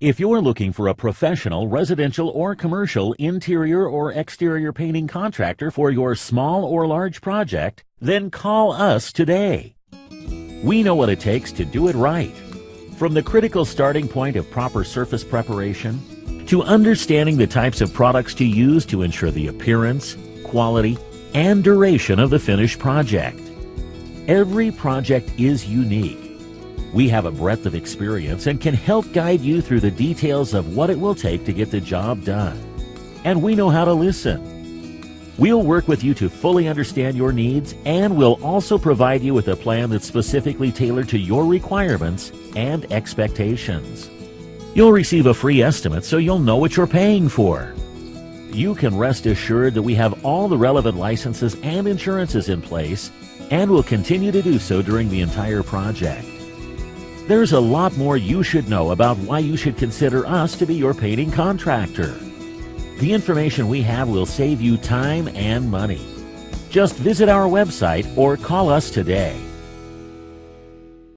If you're looking for a professional, residential, or commercial interior or exterior painting contractor for your small or large project, then call us today. We know what it takes to do it right. From the critical starting point of proper surface preparation, to understanding the types of products to use to ensure the appearance, quality, and duration of the finished project. Every project is unique we have a breadth of experience and can help guide you through the details of what it will take to get the job done. And we know how to listen. We'll work with you to fully understand your needs and we'll also provide you with a plan that's specifically tailored to your requirements and expectations. You'll receive a free estimate so you'll know what you're paying for. You can rest assured that we have all the relevant licenses and insurances in place and will continue to do so during the entire project. There's a lot more you should know about why you should consider us to be your painting contractor. The information we have will save you time and money. Just visit our website or call us today.